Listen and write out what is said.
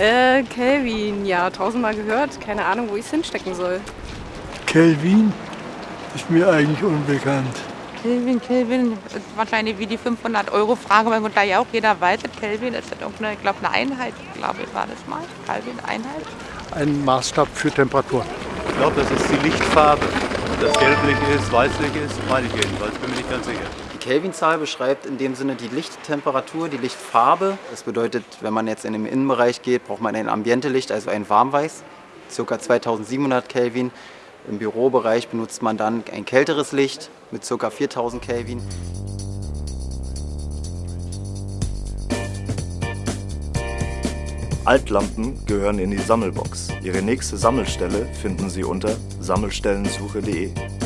Äh, Kelvin, ja, tausendmal gehört. Keine Ahnung, wo ich es hinstecken soll. Kelvin ist mir eigentlich unbekannt. Kelvin, Kelvin, wahrscheinlich wie die 500-Euro-Frage, weil da ja auch jeder weiß, Kelvin ist das irgendeine, ich glaube, eine Einheit, glaube ich, war das mal. Kelvin, Einheit. Ein Maßstab für Temperatur. Ich glaube, das ist die Lichtfarbe. Ob das gelblich ist, weißlich ist, meine ich jedenfalls, bin mir nicht ganz sicher. Kelvin-Zahl beschreibt in dem Sinne die Lichttemperatur, die Lichtfarbe. Das bedeutet, wenn man jetzt in den Innenbereich geht, braucht man ein Ambientelicht, also ein Warmweiß, ca. 2700 Kelvin. Im Bürobereich benutzt man dann ein kälteres Licht mit ca. 4000 Kelvin. Altlampen gehören in die Sammelbox. Ihre nächste Sammelstelle finden Sie unter sammelstellensuche.de.